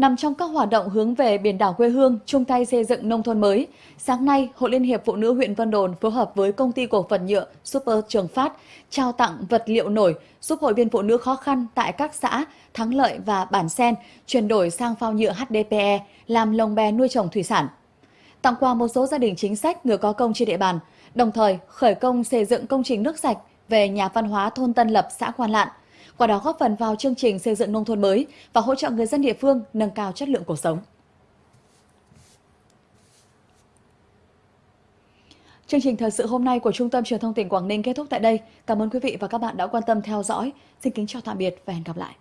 Nằm trong các hoạt động hướng về biển đảo quê hương, chung tay xây dựng nông thôn mới, sáng nay, Hội Liên hiệp Phụ nữ huyện Vân Đồn phối hợp với công ty cổ phần nhựa Super Trường Phát trao tặng vật liệu nổi giúp hội viên phụ nữ khó khăn tại các xã Thắng Lợi và Bản Sen chuyển đổi sang phao nhựa HDPE làm lồng bè nuôi trồng thủy sản. Tặng quà một số gia đình chính sách người có công trên địa bàn, đồng thời khởi công xây dựng công trình nước sạch về nhà văn hóa thôn Tân Lập, xã Quan Lạn, qua đó góp phần vào chương trình xây dựng nông thôn mới và hỗ trợ người dân địa phương nâng cao chất lượng cuộc sống. Chương trình thời sự hôm nay của Trung tâm Truyền thông tỉnh Quảng Ninh kết thúc tại đây. Cảm ơn quý vị và các bạn đã quan tâm theo dõi. Xin kính chào tạm biệt và hẹn gặp lại.